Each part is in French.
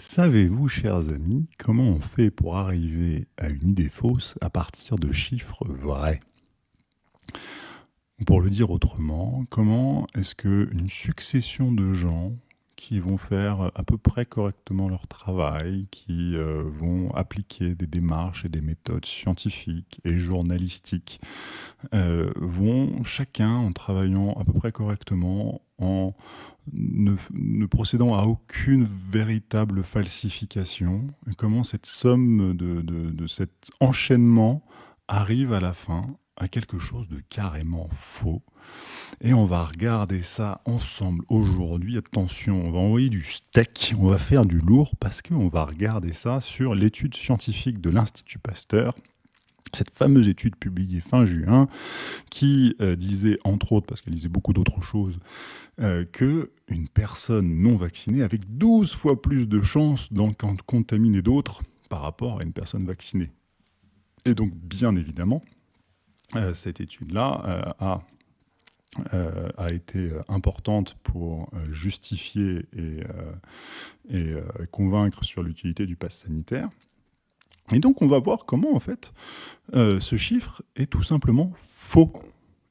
Savez-vous, chers amis, comment on fait pour arriver à une idée fausse à partir de chiffres vrais? Pour le dire autrement, comment est-ce qu'une succession de gens qui vont faire à peu près correctement leur travail, qui euh, vont appliquer des démarches et des méthodes scientifiques et journalistiques, euh, vont chacun, en travaillant à peu près correctement, en ne, procédant à aucune véritable falsification, comment cette somme de, de cet enchaînement arrive à la fin à quelque chose de carrément faux. Et on va regarder ça ensemble aujourd'hui. Attention, on va envoyer du steak, on va faire du lourd parce qu'on va regarder ça sur l'étude scientifique de l'Institut Pasteur cette fameuse étude publiée fin juin qui euh, disait, entre autres, parce qu'elle disait beaucoup d'autres choses, euh, qu'une personne non vaccinée avait 12 fois plus de chances d'en contaminer d'autres par rapport à une personne vaccinée. Et donc, bien évidemment, euh, cette étude-là a a été importante pour justifier et, et convaincre sur l'utilité du pass sanitaire. Et donc on va voir comment en fait euh, ce chiffre est tout simplement faux.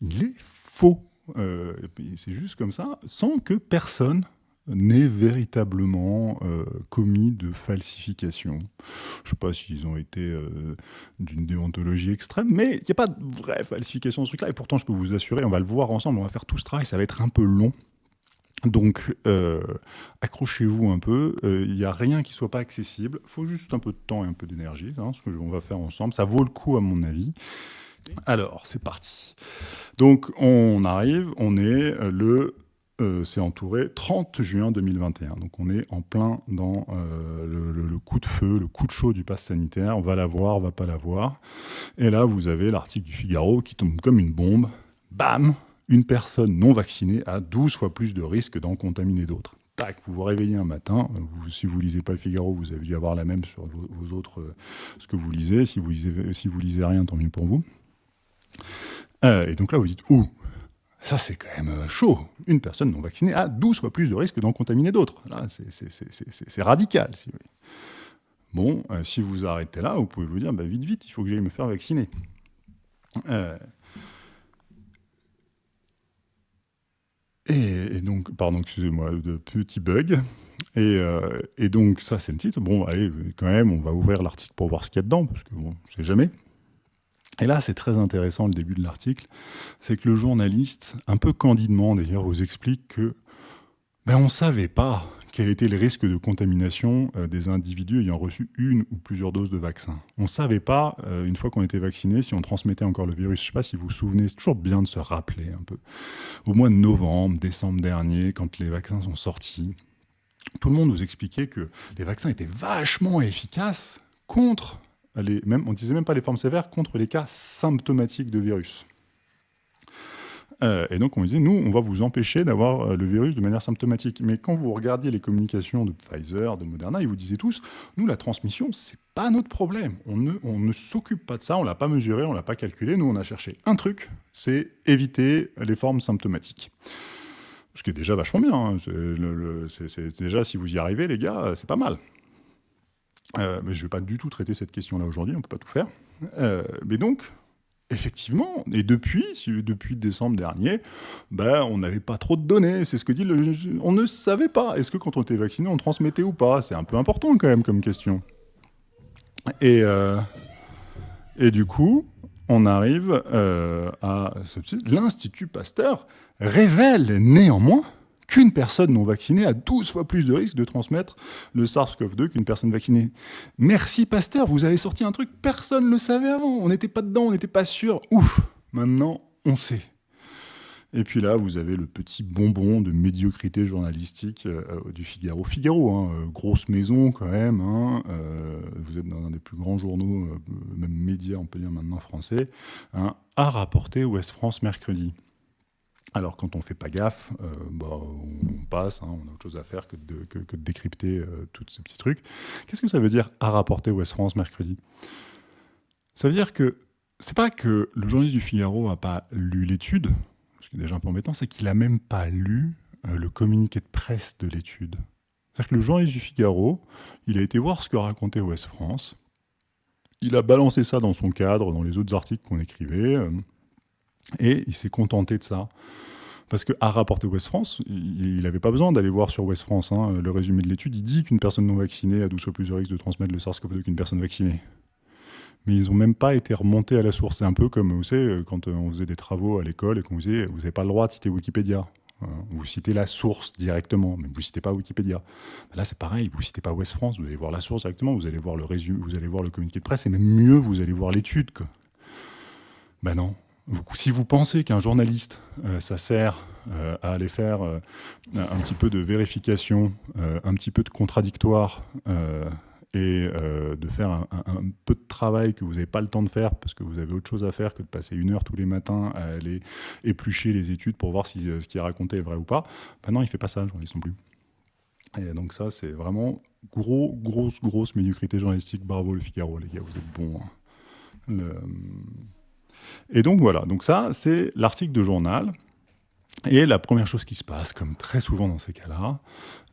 Il est faux. Euh, c'est juste comme ça, sans que personne n'ait véritablement euh, commis de falsification. Je ne sais pas s'ils ont été d'une déontologie extrême, mais il n'y a pas de vraie falsification de ce truc-là. Et pourtant, je peux vous assurer, on va le voir ensemble, on va faire tout ce travail, ça va être un peu long. Donc, euh, accrochez-vous un peu. Il euh, n'y a rien qui soit pas accessible. Il faut juste un peu de temps et un peu d'énergie. Hein, ce que on va faire ensemble. Ça vaut le coup, à mon avis. Alors, c'est parti. Donc, on arrive. On est euh, le... c'est entouré 30 juin 2021. Donc, on est en plein dans le, le, coup de feu, le coup de chaud du pass sanitaire. On va l'avoir, on va pas l'avoir. Et là, vous avez l'article du Figaro qui tombe comme une bombe. Bam une personne non vaccinée a 12 fois plus de risques d'en contaminer d'autres. Tac, vous vous réveillez un matin, si vous lisez pas le Figaro, vous avez dû avoir la même sur vos, autres, euh, ce que vous lisez. Si vous lisez, lisez rien, tant mieux pour vous. Euh, et donc là, vous dites, ouh, ça c'est quand même euh, chaud. Une personne non vaccinée a 12 fois plus de risques d'en contaminer d'autres. Là, c'est radical. Bon, si vous arrêtez là, vous pouvez vous dire, bah, vite, vite, il faut que j'aille me faire vacciner. Et, donc, pardon, excusez-moi, de petits bugs. Euh, et, donc, ça, c'est le titre. Bon, allez, quand même, on va ouvrir l'article pour voir ce qu'il y a dedans, parce que bon, on sait jamais. Et là, c'est très intéressant, le début de l'article. C'est que le journaliste, un peu candidement d'ailleurs, vous explique que ben, on ne savait pas quel était le risque de contamination euh, des individus ayant reçu une ou plusieurs doses de vaccin. On ne savait pas, euh, une fois qu'on était vacciné, si on transmettait encore le virus. Je ne sais pas si vous vous souvenez, c'est toujours bien de se rappeler un peu. Au mois de novembre, décembre dernier, quand les vaccins sont sortis, tout le monde nous expliquait que les vaccins étaient vachement efficaces contre même, on disait même pas les formes sévères, contre les cas symptomatiques de virus. Euh, et donc on disait, nous, on va vous empêcher d'avoir euh, le virus de manière symptomatique. Mais quand vous regardiez les communications de Pfizer, de Moderna, ils vous disaient tous, nous, la transmission, c'est pas notre problème. On ne, on ne s'occupe pas de ça, on l'a pas mesuré, on l'a pas calculé. Nous, on a cherché un truc, c'est éviter les formes symptomatiques. Ce qui est déjà vachement bien. Hein. C'est déjà, si vous y arrivez, les gars, c'est pas mal. Euh, mais je ne vais pas du tout traiter cette question-là aujourd'hui, on ne peut pas tout faire. mais donc, Effectivement, et depuis, depuis décembre dernier, ben, on n'avait pas trop de données, c'est ce que dit le... On ne savait pas, est-ce que quand on était vacciné, on transmettait ou pas? C'est un peu important quand même comme question. Et, euh, et du coup, on arrive euh, à... L'Institut Pasteur révèle néanmoins qu'une personne non vaccinée a 12 fois plus de risque de transmettre le SARS-CoV-2 qu'une personne vaccinée. Merci Pasteur, vous avez sorti un truc, personne ne le savait avant, on n'était pas dedans, on n'était pas sûr. Ouf, maintenant on sait. Et puis là, vous avez le petit bonbon de médiocrité journalistique euh, du Figaro. Figaro, hein, euh, grosse maison quand même. Hein, euh, vous êtes dans un des plus grands journaux, même médias, on peut dire maintenant français. Hein, a rapporté Ouest France mercredi. Alors quand on ne fait pas gaffe, euh, bah, on passe, hein, on a autre chose à faire que de, décrypter euh, tous ces petits trucs. Qu'est-ce que ça veut dire à rapporter Ouest France mercredi? Ça veut dire que c'est pas que le journaliste du Figaro n'a pas lu l'étude, ce qui est déjà un peu embêtant, c'est qu'il n'a même pas lu euh, le communiqué de presse de l'étude. que le journaliste du Figaro, il a été voir ce que racontait Ouest France, il a balancé ça dans son cadre, dans les autres articles qu'on écrivait, et il s'est contenté de ça. Parce qu'à rapporter West France, il n'avait pas besoin d'aller voir sur West France hein, le résumé de l'étude. Il dit qu'une personne non vaccinée a 12 fois plus de risque de transmettre le SARS-CoV-2 qu'une personne vaccinée. Mais ils n'ont même pas été remontés à la source. C'est un peu comme, vous savez, quand on faisait des travaux à l'école et qu'on disait, vous n'avez pas le droit de citer Wikipédia. Euh, vous citez la source directement, mais vous ne citez pas Wikipédia. Là, c'est pareil, vous ne citez pas West France, vous allez voir la source directement, vous allez voir le résumé, vous allez voir le communiqué de presse, et même mieux, vous allez voir l'étude. Ben non, si vous pensez qu'un journaliste, euh, ça sert euh, à aller faire euh, un petit peu de vérification, un petit peu de contradictoire, et de faire un, peu de travail que vous n'avez pas le temps de faire parce que vous avez autre chose à faire que de passer une heure tous les matins à aller éplucher les études pour voir si ce qui est raconté est vrai ou pas, ben non, il ne fait pas ça, le journaliste non plus. Et donc ça, c'est vraiment gros, grosse, grosse médiocrité journalistique. Bravo le Figaro, les gars, vous êtes bons. Hein. Et donc voilà, donc ça c'est l'article de journal. Et la première chose qui se passe, comme très souvent dans ces cas-là,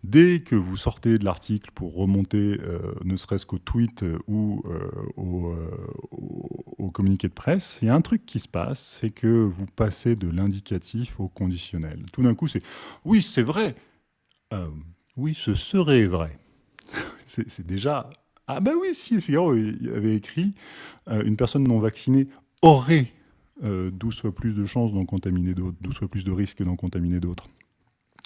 dès que vous sortez de l'article pour remonter euh, ne serait-ce qu'au tweet euh, ou euh, au, au, communiqué de presse, il y a un truc qui se passe, c'est que vous passez de l'indicatif au conditionnel. Tout d'un coup, c'est « oui, c'est vrai Oui, ce serait vrai ». C'est déjà... Ah ben oui, si, Figaro avait écrit une personne non vaccinée aurait 12 euh, fois plus de chances d'en contaminer d'autres, 12 fois plus de risques d'en contaminer d'autres.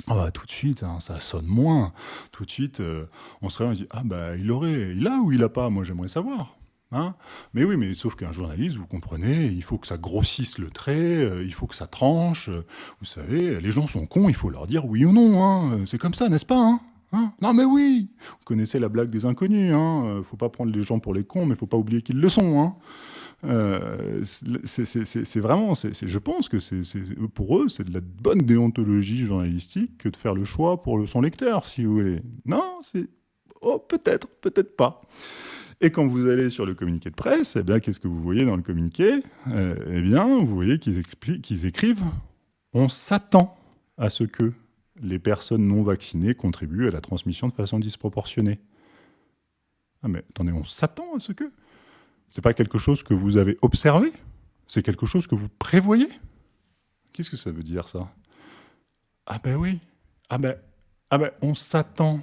Ah bah, tout de suite, hein, ça sonne moins. Tout de suite, euh, on se réveille et dit Ah bah il aurait, il a ou il a pas Moi j'aimerais savoir. Hein mais oui, mais sauf qu'un journaliste, vous comprenez, il faut que ça grossisse le trait, euh, il faut que ça tranche. vous savez, les gens sont cons, il faut leur dire oui ou non. Hein, c'est comme ça, n'est-ce pas hein, Non mais oui Vous connaissez la blague des inconnus. Hein faut pas prendre les gens pour les cons, mais faut pas oublier qu'ils le sont. Euh, c'est vraiment, je pense que pour eux, c'est de la bonne déontologie journalistique que de faire le choix pour son lecteur, si vous voulez. Non, c'est oh, peut-être, peut-être pas. Et quand vous allez sur le communiqué de presse, eh bien, qu'est-ce que vous voyez dans le communiqué? Euh, Eh bien, vous voyez qu'ils écrivent « On s'attend à ce que les personnes non vaccinées contribuent à la transmission de façon disproportionnée. » Ah mais attendez, on s'attend à ce que c'est pas quelque chose que vous avez observé, c'est quelque chose que vous prévoyez? Qu'est-ce que ça veut dire, ça? Ah ben oui, ah ben, ah ben on s'attend.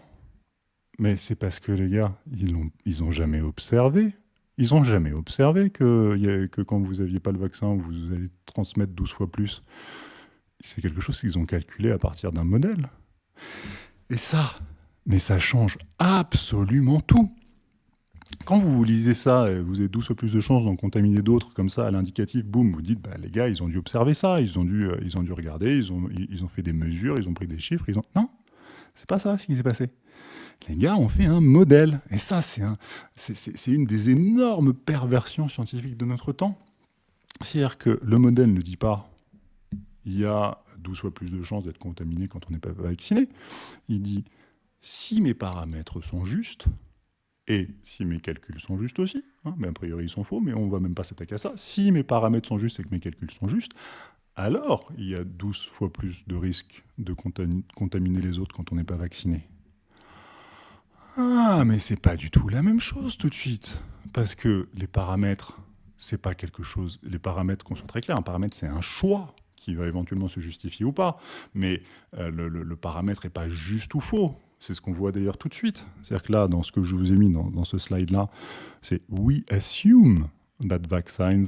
Mais c'est parce que les gars, ils n'ont jamais observé. Ils n'ont jamais observé que, que quand vous n'aviez pas le vaccin, vous allez transmettre 12 fois plus. C'est quelque chose qu'ils ont calculé à partir d'un modèle. Et ça, mais ça change absolument tout. Quand vous lisez ça, vous avez 12 fois plus de chances d'en contaminer d'autres comme ça à l'indicatif, boum, vous dites, bah, les gars, ils ont dû observer ça, ils ont dû, euh, ils ont dû regarder, ils ont, ils ont fait des mesures, ils ont pris des chiffres, ils ont... Non, c'est pas ça ce qui s'est passé. Les gars ont fait un modèle. Et ça, c'est un, une des énormes perversions scientifiques de notre temps. C'est-à-dire que le modèle ne dit pas il y a 12 fois plus de chances d'être contaminé quand on n'est pas vacciné. Il dit si mes paramètres sont justes, et si mes calculs sont justes aussi, hein, mais a priori ils sont faux, mais on ne va même pas s'attaquer à ça, si mes paramètres sont justes et que mes calculs sont justes, alors il y a 12 fois plus de risques de contaminer les autres quand on n'est pas vacciné. Ah, mais c'est pas du tout la même chose tout de suite. Parce que les paramètres, c'est pas quelque chose... Les paramètres, qu'on soit très clair, un paramètre c'est un choix qui va éventuellement se justifier ou pas. Mais euh, le paramètre n'est pas juste ou faux. C'est ce qu'on voit d'ailleurs tout de suite. C'est-à-dire que là, dans ce que je vous ai mis dans, ce slide-là, c'est « we assume that vaccines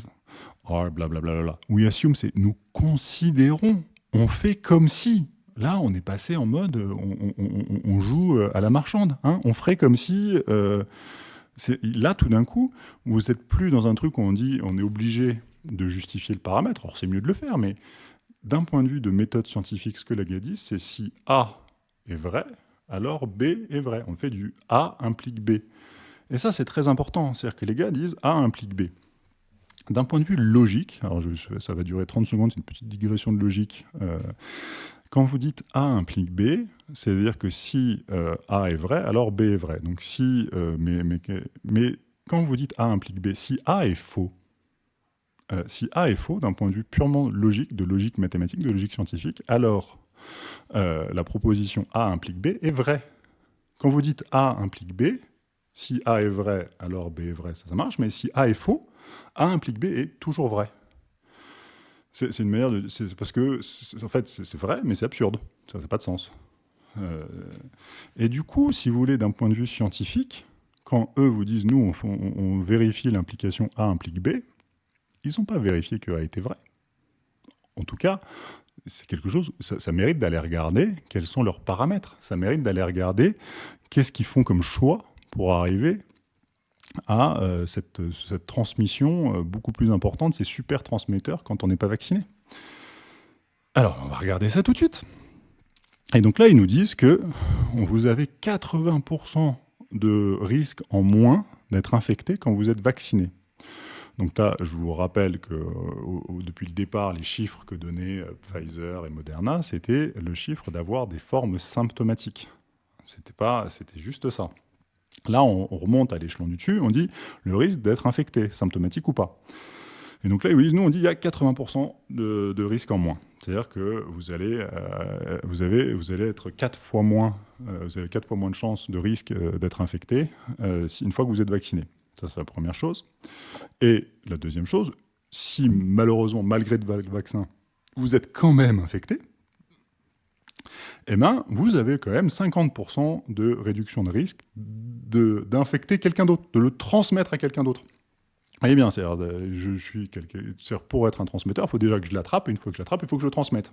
are blablabla ». We assume, c'est « nous considérons ». On fait comme si. Là, on est passé en mode on, joue euh, à la marchande. Hein. on ferait comme si... Euh, là, tout d'un coup, vous n'êtes plus dans un truc où on dit on est obligé de justifier le paramètre. Alors, c'est mieux de le faire, mais d'un point de vue de méthode scientifique, ce que la gars dit, c'est si A est vrai, alors B est vrai. On fait du A implique B. Et ça, c'est très important. C'est-à-dire que les gars disent A implique B. D'un point de vue logique, alors ça va durer 30 secondes, c'est une petite digression de logique. Euh, quand vous dites A implique B, c'est-à-dire que si euh, A est vrai, alors B est vrai. Donc si, euh, mais, mais, mais, quand vous dites A implique B, si A est faux, si A est faux d'un point de vue purement logique, de logique mathématique, de logique scientifique, alors la proposition A implique B est vraie. Quand vous dites A implique B, si A est vrai, alors B est vrai, ça, ça marche, mais si A est faux, A implique B est toujours vrai. C'est une manière de... Parce que, en fait, c'est vrai, mais c'est absurde. Ça n'a pas de sens. Euh, et du coup, si vous voulez, d'un point de vue scientifique, quand eux vous disent, nous, on, on vérifie l'implication A implique B, ils n'ont pas vérifié que A était vrai. En tout cas, c'est quelque chose, ça, mérite d'aller regarder quels sont leurs paramètres. Ça mérite d'aller regarder qu'est-ce qu'ils font comme choix pour arriver à euh, cette, transmission euh, beaucoup plus importante, ces super transmetteurs quand on n'est pas vacciné. Alors, on va regarder ça tout de suite. Et donc là, ils nous disent que vous avez 80% de risque en moins d'être infecté quand vous êtes vacciné. Donc là, je vous rappelle que euh, depuis le départ, les chiffres que donnaient euh, Pfizer et Moderna, c'était le chiffre d'avoir des formes symptomatiques. C'était pas, c'était juste ça. Là, on, remonte à l'échelon du dessus, on dit le risque d'être infecté, symptomatique ou pas. Et donc là, nous, on dit il y a 80% de, risque en moins. C'est-à-dire que vous allez, euh, vous, avez, vous allez être 4 fois moins, vous avez 4 fois moins de chances de risque d'être infecté une fois que vous êtes vacciné. Ça, c'est la première chose. Et la deuxième chose, si malheureusement, malgré le vaccin, vous êtes quand même infecté, eh ben, vous avez quand même 50% de réduction de risque d'infecter quelqu'un d'autre, de le transmettre à quelqu'un d'autre. Eh bien, suis pour être un transmetteur, il faut déjà que je l'attrape, et une fois que je l'attrape, il faut que je le transmette.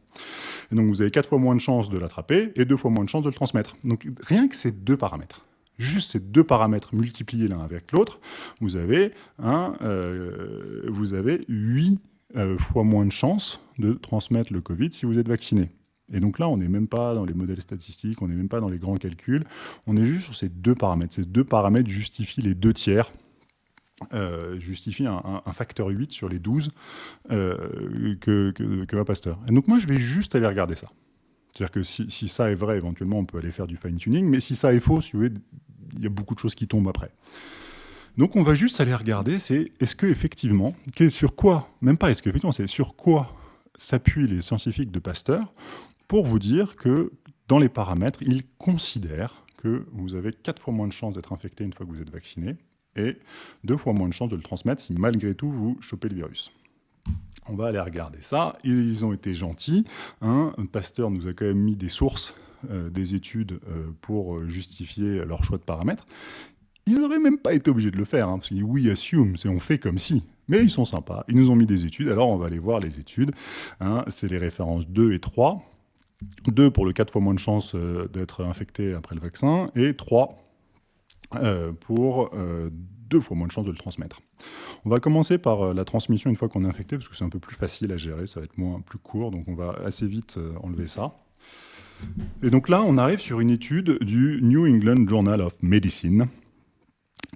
Et donc, vous avez quatre fois moins de chances de l'attraper et deux fois moins de chances de le transmettre. Donc, rien que ces deux paramètres juste ces deux paramètres multipliés l'un avec l'autre, vous avez, euh, vous avez 8 euh, fois moins de chances de transmettre le Covid si vous êtes vacciné. Et donc là, on n'est même pas dans les modèles statistiques, on n'est même pas dans les grands calculs, on est juste sur ces deux paramètres. Ces deux paramètres justifient les deux tiers, euh, justifient un, facteur 8 sur les 12 que, que, que va Pasteur. Et donc moi, je vais juste aller regarder ça. C'est-à-dire que si, ça est vrai, éventuellement, on peut aller faire du fine-tuning, mais si ça est faux, il y a beaucoup de choses qui tombent après. Donc on va juste aller regarder, c'est est-ce que effectivement, sur quoi, même pas est-ce que effectivement, c'est sur quoi s'appuient les scientifiques de Pasteur pour vous dire que dans les paramètres, ils considèrent que vous avez quatre fois moins de chances d'être infecté une fois que vous êtes vacciné et deux fois moins de chances de le transmettre si malgré tout vous chopez le virus. On va aller regarder ça. Ils ont été gentils. Hein. Pasteur nous a quand même mis des sources euh, des études euh, pour justifier leur choix de paramètres, ils n'auraient même pas été obligés de le faire, hein, parce qu'ils oui, assume, c'est on fait comme si. Mais ils sont sympas, ils nous ont mis des études, alors on va aller voir les études. Hein. c'est les références 2 et 3. 2 pour le 4 fois moins de chances euh, d'être infecté après le vaccin, et 3 pour 2 fois moins de chances de le transmettre. On va commencer par la transmission une fois qu'on est infecté, parce que c'est un peu plus facile à gérer, ça va être moins plus court, donc on va assez vite enlever ça. Et donc là, on arrive sur une étude du New England Journal of Medicine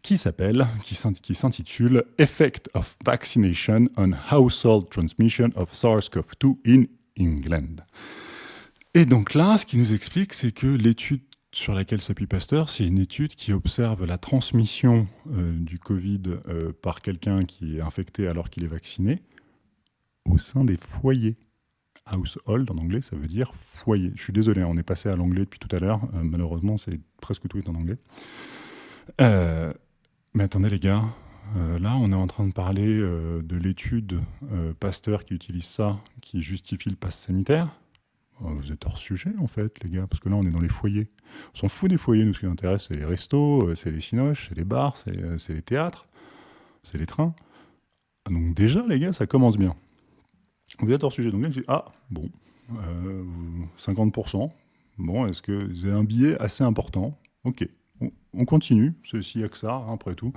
qui s'appelle, qui s'intitule Effect of Vaccination on Household Transmission of SARS-CoV-2 in England. Et donc là, ce qui nous explique, c'est que l'étude sur laquelle s'appuie Pasteur, c'est une étude qui observe la transmission euh, du Covid euh, par quelqu'un qui est infecté alors qu'il est vacciné au sein des foyers household en anglais, ça veut dire foyer. Je suis désolé, on est passé à l'anglais depuis tout à l'heure. Euh, malheureusement, c'est presque tout est en anglais. Mais attendez les gars, là on est en train de parler de l'étude Pasteur qui utilise ça, qui justifie le pass sanitaire. Oh, vous êtes hors sujet en fait les gars, parce que là on est dans les foyers. On s'en fout des foyers, nous ce qui nous intéresse c'est les restos, c'est les cinoches, c'est les bars, c'est les théâtres, c'est les trains. Donc déjà les gars, ça commence bien. Vous êtes hors sujet. Donc là, je dis, ah, bon, 50%. Euh, bon, est-ce que vous avez un billet assez important? Ok, on continue, ceci n'y a que ça, hein, après tout.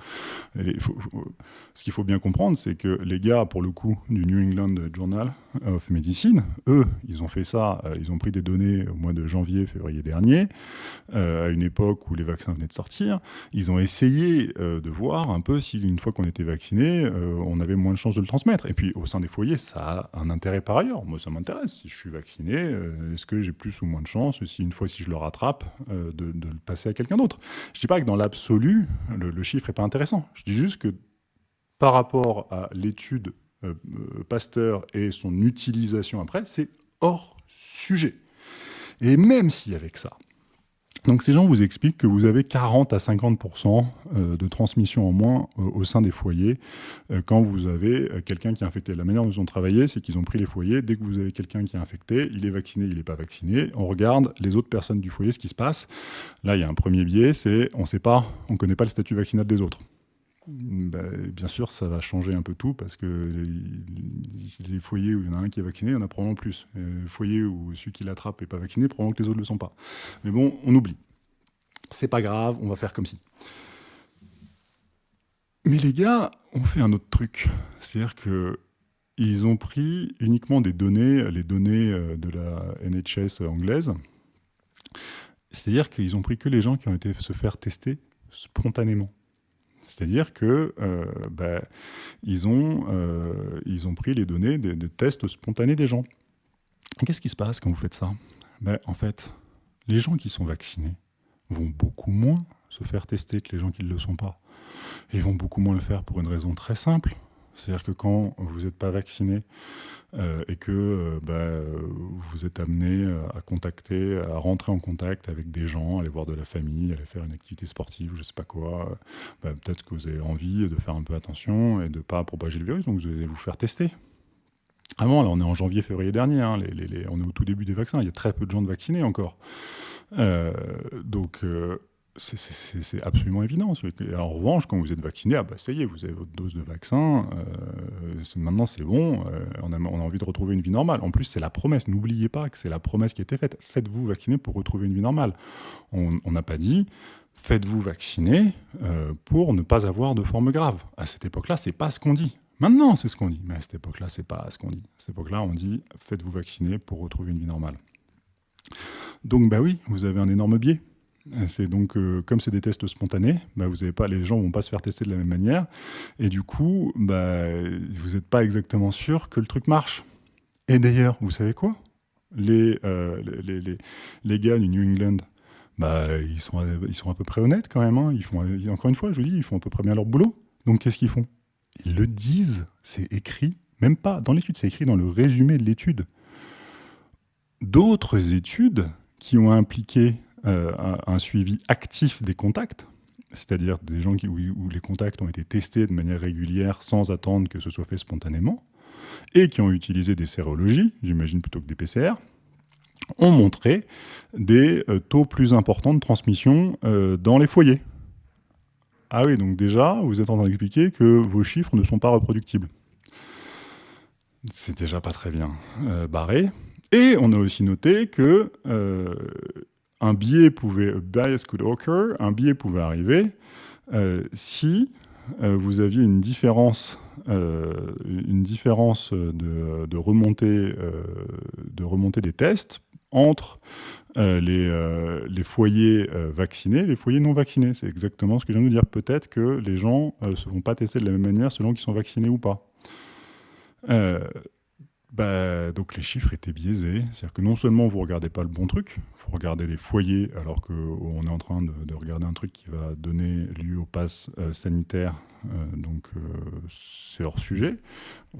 ce qu'il faut bien comprendre, c'est que les gars, pour le coup, du New England Journal of Medicine, eux, ils ont fait ça, euh, ils ont pris des données au mois de janvier, février dernier, euh, à une époque où les vaccins venaient de sortir. Ils ont essayé euh, de voir un peu si, une fois qu'on était vacciné, on avait moins de chances de le transmettre. Et puis, au sein des foyers, ça a un intérêt par ailleurs. Moi, ça m'intéresse. Si je suis vacciné, est-ce que j'ai plus ou moins de chances, si une fois, si je le rattrape, de le passer à quelqu'un d'autre? Dis pas que dans l'absolu, le, chiffre n'est pas intéressant. Je dis juste que par rapport à l'étude euh, euh, Pasteur et son utilisation après, c'est hors sujet. Et même si avec ça, Donc ces gens vous expliquent que vous avez 40 à 50% euh, de transmission en moins euh, au sein des foyers euh, quand vous avez quelqu'un qui est infecté. La manière dont ils ont travaillé, c'est qu'ils ont pris les foyers. Dès que vous avez quelqu'un qui est infecté, il est vacciné, il n'est pas vacciné. On regarde les autres personnes du foyer, ce qui se passe. Là, il y a un premier biais, c'est on sait pas, on ne connaît pas le statut vaccinal des autres. Ben, bien sûr, ça va changer un peu tout parce que les, foyers où il y en a un qui est vacciné, il y en a probablement plus. Les foyers où celui qui l'attrape n'est pas vacciné, probablement que les autres ne le sont pas. Mais bon, on oublie. C'est pas grave, on va faire comme si. Mais les gars ont fait un autre truc. C'est-à-dire qu'ils ont pris uniquement des données, les données euh, de la NHS anglaise. C'est-à-dire qu'ils ont pris que les gens qui ont été se faire tester spontanément. C'est-à-dire que euh, ils, ont, euh, ils ont pris les données de, tests spontanés des gens. Qu'est-ce qui se passe quand vous faites ça? Ben, En fait, les gens qui sont vaccinés vont beaucoup moins se faire tester que les gens qui ne le sont pas. ils vont beaucoup moins le faire pour une raison très simple. C'est-à-dire que quand vous n'êtes pas vacciné, euh, et que euh, bah, vous êtes amené euh, à contacter, à rentrer en contact avec des gens, aller voir de la famille, aller faire une activité sportive, je ne sais pas quoi, bah, peut-être que vous avez envie de faire un peu attention et de ne pas propager le virus, donc vous allez vous faire tester. Avant, là, on est en janvier, février dernier, hein, on est au tout début des vaccins, il y a très peu de gens de vaccinés encore. donc, c'est absolument évident. En revanche, quand vous êtes vacciné, ah bah ça y est, vous avez votre dose de vaccin, euh, maintenant c'est bon, euh, on, a, envie de retrouver une vie normale. En plus, c'est la promesse, n'oubliez pas que c'est la promesse qui a été faite. Faites-vous vacciner pour retrouver une vie normale. On n'a pas dit, faites-vous vacciner euh, pour ne pas avoir de forme grave. À cette époque-là, c'est pas ce qu'on dit. Maintenant, c'est ce qu'on dit, mais à cette époque-là, c'est pas ce qu'on dit. À cette époque-là, on dit, faites-vous vacciner pour retrouver une vie normale. Donc, bah oui, vous avez un énorme biais. C'est donc, euh, comme c'est des tests spontanés, bah, vous pas, les gens ne vont pas se faire tester de la même manière. Et du coup, bah, vous n'êtes pas exactement sûr que le truc marche. Et d'ailleurs, vous savez quoi? Les, euh, les, les, les, gars du New England, bah, ils, sont, ils sont à peu près honnêtes quand même. Hein. Ils font, encore une fois, je vous dis, ils font à peu près bien leur boulot. Donc qu'est-ce qu'ils font? Ils le disent, c'est écrit, même pas dans l'étude, c'est écrit dans le résumé de l'étude. D'autres études qui ont impliqué euh, un, suivi actif des contacts, c'est-à-dire des gens où, les contacts ont été testés de manière régulière sans attendre que ce soit fait spontanément, et qui ont utilisé des sérologies, j'imagine plutôt que des PCR, ont montré des euh, taux plus importants de transmission euh, dans les foyers. Ah oui, donc déjà, vous êtes en train d'expliquer que vos chiffres ne sont pas reproductibles. C'est déjà pas très bien barré. Et on a aussi noté que un biais pouvait, bias pouvait arriver euh, si euh, vous aviez une différence, euh, de, remontée, de remontée des tests entre les, les, foyers vaccinés et les foyers non vaccinés. C'est exactement ce que je viens de dire. Peut-être que les gens ne se vont pas tester de la même manière selon qu'ils sont vaccinés ou pas. Bah, donc les chiffres étaient biaisés. C'est-à-dire que non seulement vous ne regardez pas le bon truc, vous regardez les foyers alors qu'on est en train de, regarder un truc qui va donner lieu au pass euh, sanitaire, euh, donc euh, c'est hors sujet.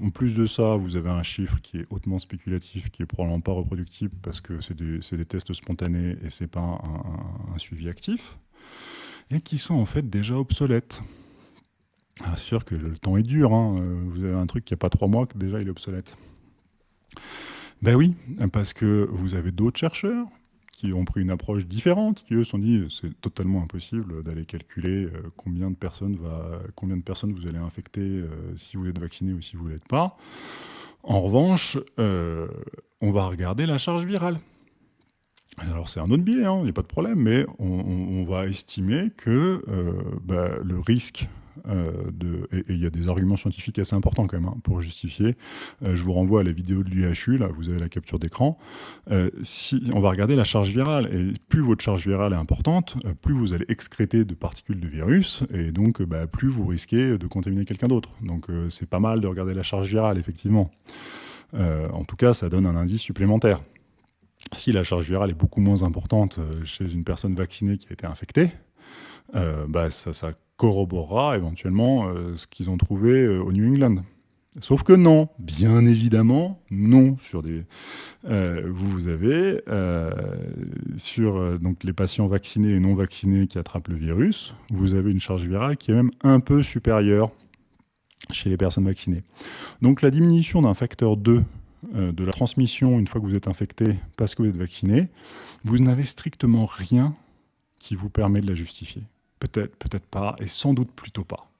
En plus de ça, vous avez un chiffre qui est hautement spéculatif, qui est probablement pas reproductible parce que c'est des, tests spontanés et c'est pas un, un, suivi actif, et qui sont en fait déjà obsolètes. Ah, sûr que le temps est dur, hein. vous avez un truc qui n'a pas trois mois que déjà il est obsolète. Ben oui, parce que vous avez d'autres chercheurs qui ont pris une approche différente, qui eux se sont dit c'est totalement impossible d'aller calculer euh, combien de personnes va, combien de personnes vous allez infecter euh, si vous êtes vacciné ou si vous l'êtes pas. En revanche, euh, on va regarder la charge virale. Alors c'est un autre biais, hein, il n'y a pas de problème, mais on, va estimer que bah, le risque euh, et il y a des arguments scientifiques assez importants quand même hein, pour justifier. Euh, je vous renvoie à la vidéo de l'UHU, là vous avez la capture d'écran. Euh, on va regarder la charge virale, et plus votre charge virale est importante, plus vous allez excréter de particules de virus, et donc bah, plus vous risquez de contaminer quelqu'un d'autre. Donc c'est pas mal de regarder la charge virale, effectivement. en tout cas, ça donne un indice supplémentaire. Si la charge virale est beaucoup moins importante chez une personne vaccinée qui a été infectée, bah, ça corroborera éventuellement euh, ce qu'ils ont trouvé euh, au New England. Sauf que non, bien évidemment, non. Sur des, euh, vous avez sur donc les patients vaccinés et non vaccinés qui attrapent le virus, vous avez une charge virale qui est même un peu supérieure chez les personnes vaccinées. Donc la diminution d'un facteur 2 de la transmission une fois que vous êtes infecté parce que vous êtes vacciné, vous n'avez strictement rien qui vous permet de la justifier. Peut-être, peut-être pas, et sans doute plutôt pas.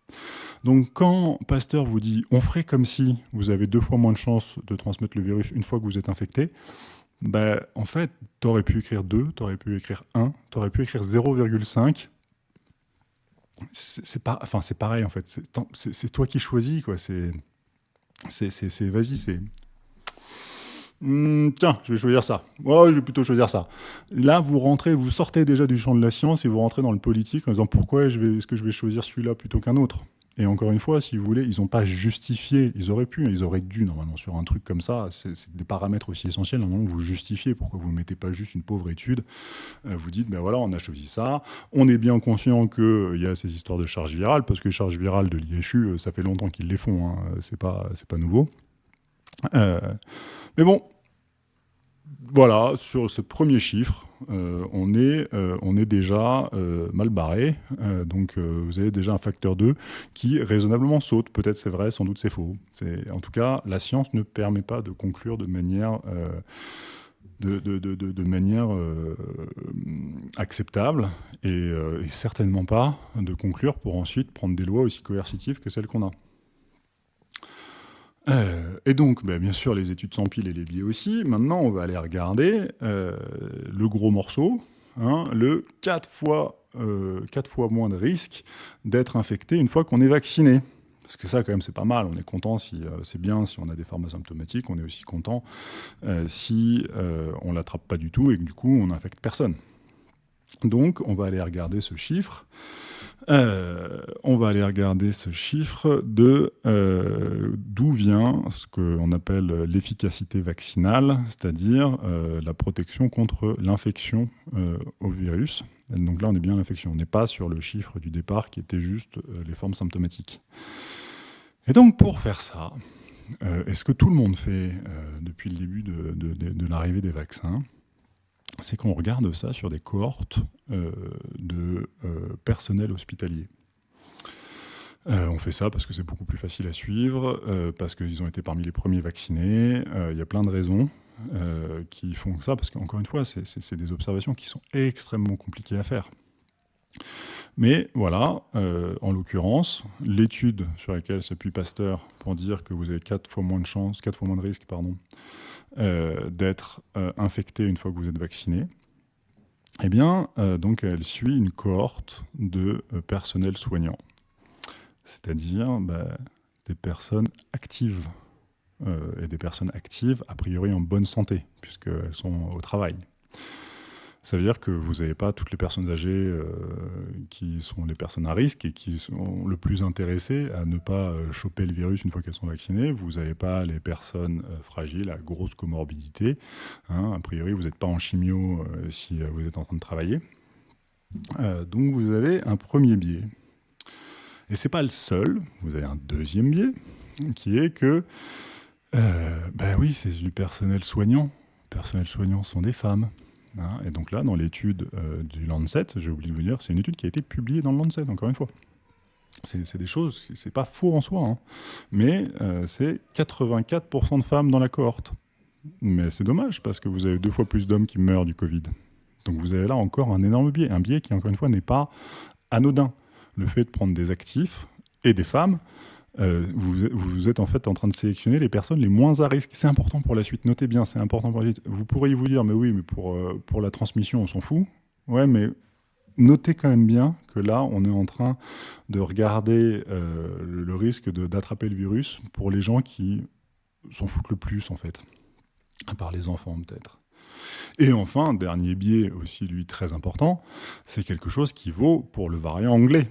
Donc quand Pasteur vous dit « on ferait comme si vous avez deux fois moins de chances de transmettre le virus une fois que vous êtes infecté ben, en fait, tu aurais pu écrire 2, tu aurais pu écrire 1, tu aurais pu écrire 0,5. C'est pas, enfin, pareil, en fait. C'est toi qui choisis, quoi. C'est... Vas-y, Hmm, tiens, je vais choisir ça. Ouais, je vais plutôt choisir ça. Là, vous rentrez, vous sortez déjà du champ de la science et vous rentrez dans le politique en disant pourquoi est-ce que je vais choisir celui-là plutôt qu'un autre? Et encore une fois, si vous voulez, ils n'ont pas justifié, ils auraient pu, ils auraient dû normalement sur un truc comme ça, c'est des paramètres aussi essentiels, normalement vous justifiez, pourquoi vous ne mettez pas juste une pauvre étude, euh, vous dites, ben voilà, on a choisi ça, on est bien conscient qu'il euh, y a ces histoires de charges virales, parce que les charges virales de l'IHU, euh, ça fait longtemps qu'ils les font, hein, c'est pas, pas nouveau. mais bon, voilà, sur ce premier chiffre, euh, on, est, euh, on est déjà euh, mal barré. donc vous avez déjà un facteur 2 qui raisonnablement saute. Peut-être c'est vrai, sans doute c'est faux. En tout cas, la science ne permet pas de conclure de manière, acceptable et certainement pas de conclure pour ensuite prendre des lois aussi coercitives que celles qu'on a. Euh, et donc, bah, bien sûr, les études pile et les biais aussi. Maintenant, on va aller regarder euh, le gros morceau, hein, le 4 fois, euh, fois moins de risque d'être infecté une fois qu'on est vacciné. Parce que ça, quand même, c'est pas mal. On est content si c'est bien si on a des formes asymptomatiques. On est aussi content si on l'attrape pas du tout et que du coup, on n'infecte personne. Donc, on va aller regarder ce chiffre. Euh, on va aller regarder ce chiffre de euh, d'où vient ce qu'on appelle l'efficacité vaccinale, c'est-à-dire euh, la protection contre l'infection au virus. donc là, on est bien l'infection. On n'est pas sur le chiffre du départ qui était juste les formes symptomatiques. Et donc, pour faire ça, est-ce que tout le monde fait depuis le début de l'arrivée des vaccins? C'est qu'on regarde ça sur des cohortes euh, de euh, personnel hospitalier. Euh, on fait ça parce que c'est beaucoup plus facile à suivre, parce qu'ils ont été parmi les premiers vaccinés. Il y a plein de raisons qui font ça, parce qu'encore une fois, c'est des observations qui sont extrêmement compliquées à faire. Mais voilà, en l'occurrence, l'étude sur laquelle s'appuie Pasteur pour dire que vous avez 4 fois moins de chances, 4 fois moins de risques, pardon, d'être euh, infecté une fois que vous êtes vacciné, eh bien, euh, donc elle suit une cohorte de personnel soignant, c'est-à-dire bah, des personnes actives, et des personnes actives a priori en bonne santé, puisqu'elles sont au travail. Ça veut dire que vous n'avez pas toutes les personnes âgées euh, qui sont les personnes à risque et qui sont le plus intéressées à ne pas euh, choper le virus une fois qu'elles sont vaccinées. Vous n'avez pas les personnes euh, fragiles à grosse comorbidité. Hein. A priori, vous n'êtes pas en chimio si vous êtes en train de travailler. donc vous avez un premier biais. Et ce n'est pas le seul. Vous avez un deuxième biais qui est que, ben oui, c'est du personnel soignant. Le personnel soignant sont des femmes. Hein, et donc là, dans l'étude euh, du Lancet, j'ai oublié de vous dire, c'est une étude qui a été publiée dans le Lancet, encore une fois. C'est des choses, c'est pas faux en soi, hein. mais euh, c'est 84% de femmes dans la cohorte. Mais c'est dommage, parce que vous avez deux fois plus d'hommes qui meurent du Covid. Donc vous avez là encore un énorme biais, un biais qui, encore une fois, n'est pas anodin. Le fait de prendre des actifs et des femmes, euh, vous, êtes en fait en train de sélectionner les personnes les moins à risque. C'est important pour la suite, notez bien, c'est important pour la suite. Vous pourriez vous dire, mais oui, mais pour, euh, pour la transmission, on s'en fout. Ouais, mais notez quand même bien que là, on est en train de regarder euh, le risque d'attraper le virus pour les gens qui s'en foutent le plus, en fait. À part les enfants, peut-être. Et enfin, dernier biais aussi, lui, très important, c'est quelque chose qui vaut pour le variant anglais,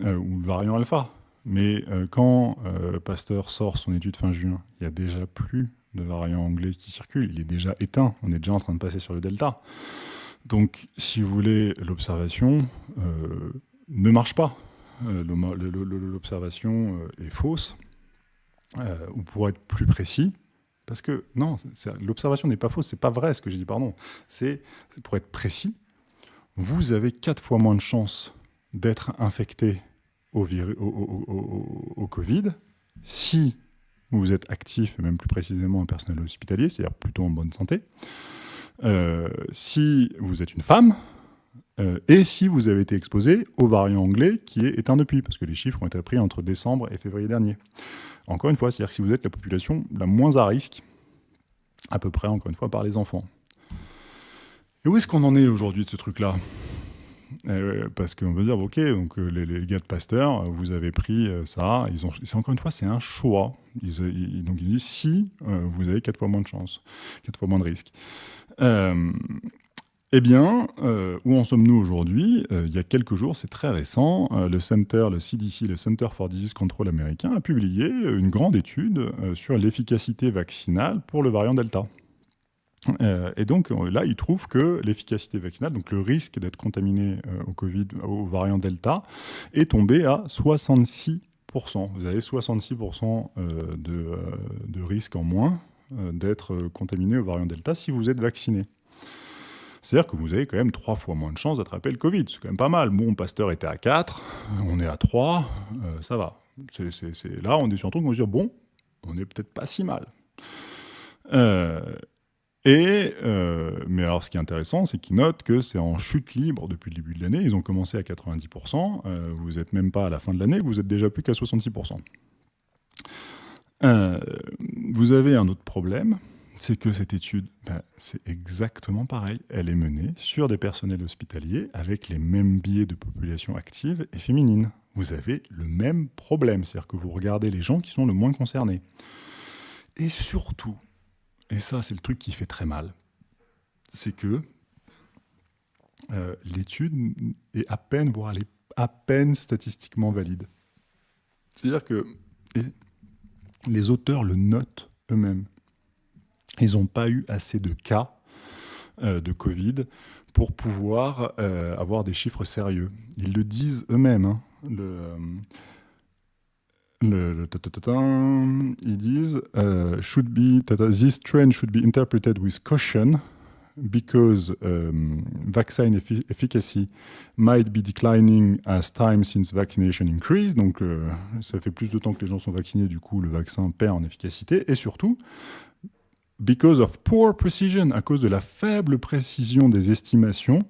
ou le variant alpha. Mais euh, quand euh, Pasteur sort son étude fin juin, il n'y a déjà plus de variant anglais qui circule. Il est déjà éteint. On est déjà en train de passer sur le delta. Donc, si vous voulez, l'observation euh, ne marche pas. L'observation est fausse. ou pour être plus précis, parce que non, l'observation n'est pas fausse, c'est pas vrai ce que j'ai dit, pardon. C'est pour être précis, vous avez quatre fois moins de chances d'être infecté au, Covid si vous êtes actif, et même plus précisément un personnel hospitalier, c'est-à-dire plutôt en bonne santé, euh, si vous êtes une femme, euh, et si vous avez été exposé au variant anglais qui est éteint depuis, parce que les chiffres ont été pris entre décembre et février dernier. Encore une fois, c'est-à-dire si vous êtes la population la moins à risque, à peu près, encore une fois, par les enfants. Et où est-ce qu'on en est aujourd'hui de ce truc-là? Euh, parce qu'on veut dire, ok, donc euh, les, gars de Pasteur, vous avez pris euh, ça. Ils ont, encore une fois, c'est un choix. Ils, donc ils disent si vous avez quatre fois moins de chance, quatre fois moins de risques. eh bien, où en sommes-nous aujourd'hui? Il y a quelques jours, c'est très récent, le Center, le CDC, le Center for Disease Control américain, a publié une grande étude sur l'efficacité vaccinale pour le variant Delta. Euh, et donc là, il trouve que l'efficacité vaccinale, donc le risque d'être contaminé euh, au Covid, au variant Delta, est tombé à 66%. Vous avez 66% euh, de, de, risque en moins d'être contaminé au variant Delta si vous êtes vacciné. C'est-à-dire que vous avez quand même trois fois moins de chances d'attraper le Covid. C'est quand même pas mal. Bon, Pasteur était à 4, on est à 3, ça va. là, on est sur un truc où on se dit, bon, on n'est peut-être pas si mal. Et, euh, mais alors, ce qui est intéressant, c'est qu'ils notent que c'est en chute libre depuis le début de l'année. Ils ont commencé à 90%. Euh, vous n'êtes même pas à la fin de l'année, vous êtes déjà plus qu'à 66%. Euh, vous avez un autre problème, c'est que cette étude, ben, c'est exactement pareil. Elle est menée sur des personnels hospitaliers avec les mêmes biais de population active et féminine. Vous avez le même problème, c'est-à-dire que vous regardez les gens qui sont le moins concernés. Et surtout, et ça c'est le truc qui fait très mal, c'est que euh, l'étude est à peine, voire elle est à peine statistiquement valide. C'est-à-dire que les auteurs le notent eux-mêmes. Ils n'ont pas eu assez de cas euh, de Covid pour pouvoir euh, avoir des chiffres sérieux. Ils le disent eux-mêmes. Hein. Ils disent uh, should this trend should be interpreted with caution because um, vaccine efficacy might be declining as time since vaccination increase. Donc, euh, ça fait plus de temps que les gens sont vaccinés, du coup, le vaccin perd en efficacité. Et surtout, because of poor precision, à cause de la faible précision des estimations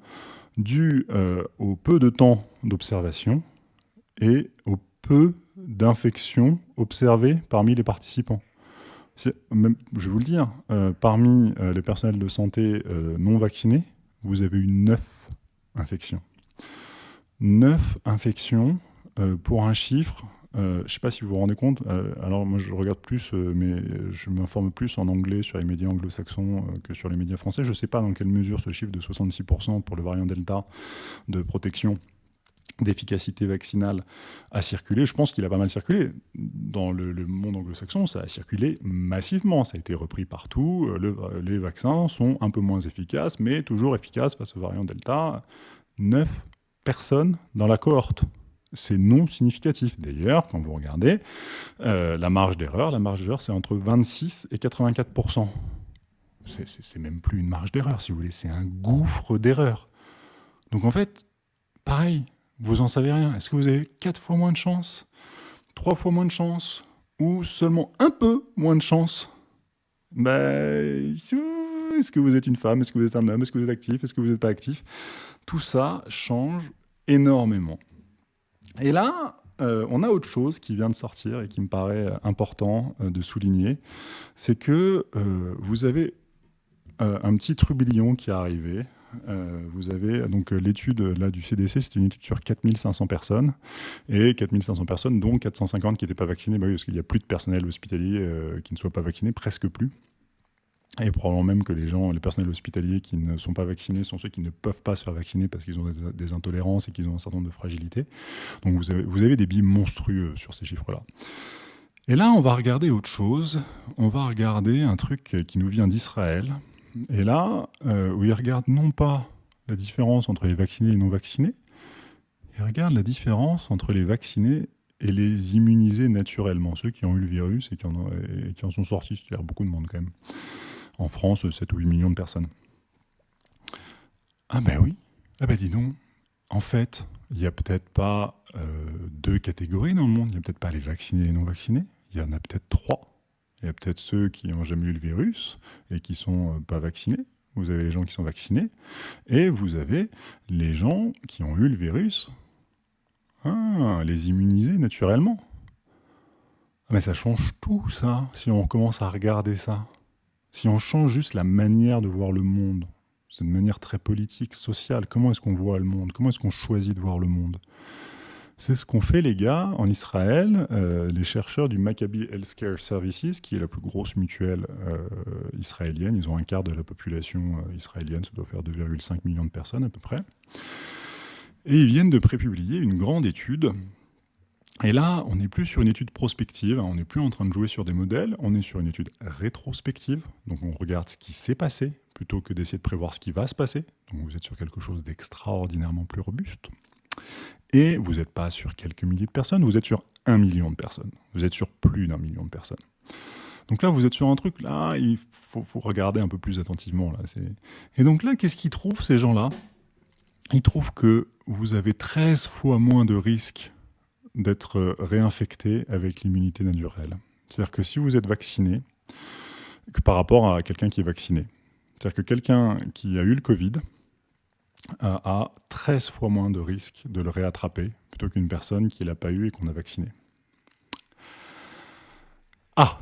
due euh, au peu de temps d'observation et au peu d'infections observées parmi les participants. Je vais vous le dire, euh, parmi euh, les personnels de santé euh, non vaccinés, vous avez eu 9 infections. 9 infections pour un chiffre, je ne sais pas si vous vous rendez compte, alors moi je regarde plus, mais je m'informe plus en anglais sur les médias anglo-saxons que sur les médias français. Je ne sais pas dans quelle mesure ce chiffre de 66% pour le variant Delta de protection d'efficacité vaccinale a circulé. Je pense qu'il a pas mal circulé. Dans le, monde anglo-saxon, ça a circulé massivement. Ça a été repris partout. Euh, les vaccins sont un peu moins efficaces, mais toujours efficaces face au variant Delta. Neuf personnes dans la cohorte. C'est non significatif. D'ailleurs, quand vous regardez euh, la marge d'erreur, la marge d'erreur, c'est entre 26 et 84% C'est même plus une marge d'erreur, si vous voulez. C'est un gouffre d'erreur. Donc en fait, pareil, vous en savez rien. Est-ce que vous avez 4 fois moins de chance 3 fois moins de chance Ou seulement un peu moins de chance? Ben, Est-ce que vous êtes une femme? Est-ce que vous êtes un homme? Est-ce que vous êtes actif? Est-ce que vous n'êtes pas actif? Tout ça change énormément. Et là, euh, on a autre chose qui vient de sortir et qui me paraît important euh, de souligner, c'est que euh, vous avez un petit trublion qui est arrivé euh, vous avez donc euh, l'étude là du CDC, c'est une étude sur 4500 personnes et 4500 personnes dont 450 qui n'étaient pas vaccinées, bah parce qu'il n'y a plus de personnel hospitalier euh, qui ne soit pas vacciné, presque plus. Et probablement même que les gens, les personnels hospitaliers qui ne sont pas vaccinés sont ceux qui ne peuvent pas se faire vacciner parce qu'ils ont des, intolérances et qu'ils ont un certain nombre de fragilités. Donc vous avez, vous avez des billes monstrueux sur ces chiffres-là. Et là, on va regarder autre chose. On va regarder un truc qui nous vient d'Israël, et là, euh, où ils regardent non pas la différence entre les vaccinés et non vaccinés, ils regardent la différence entre les vaccinés et les immuniser naturellement, ceux qui ont eu le virus et qui en, ont, sont sortis, c'est-à-dire beaucoup de monde quand même. En France, 7 ou 8 millions de personnes. Ah ben oui, ah ben dis donc, en fait, il n'y a peut-être pas euh, deux catégories dans le monde, il n'y a peut-être pas les vaccinés et les non vaccinés, il y en a peut-être trois. Il y a peut-être ceux qui n'ont jamais eu le virus et qui ne sont euh, pas vaccinés. Vous avez les gens qui sont vaccinés. Et vous avez les gens qui ont eu le virus. Ah, les immuniser naturellement. Ah, mais ça change tout, ça, si on commence à regarder ça. Si on change juste la manière de voir le monde, c'est une manière très politique, sociale, comment est-ce qu'on voit le monde? Comment est-ce qu'on choisit de voir le monde? C'est ce qu'ont fait les gars en Israël, euh, les chercheurs du Maccabi Healthcare Services, qui est la plus grosse mutuelle euh, israélienne. Ils ont un quart de la population euh, israélienne, ça doit faire 2,5 millions de personnes à peu près. Et ils viennent de prépublier une grande étude. Et là, on n'est plus sur une étude prospective, hein. on n'est plus en train de jouer sur des modèles, on est sur une étude rétrospective. Donc on regarde ce qui s'est passé plutôt que d'essayer de prévoir ce qui va se passer. Donc vous êtes sur quelque chose d'extraordinairement plus robuste. Et vous n'êtes pas sur quelques milliers de personnes, vous êtes sur un million de personnes. Vous êtes sur plus d'un million de personnes. Donc là, vous êtes sur un truc, là, il faut, regarder un peu plus attentivement. Là. Et donc là, qu'est-ce qu'ils trouvent, ces gens-là? Ils trouvent que vous avez 13 fois moins de risques d'être réinfecté avec l'immunité naturelle. C'est-à-dire que si vous êtes vacciné, que par rapport à quelqu'un qui est vacciné. C'est-à-dire que quelqu'un qui a eu le Covid, a 13 fois moins de risques de le réattraper plutôt qu'une personne qui ne l'a pas eu et qu'on a vacciné. Ah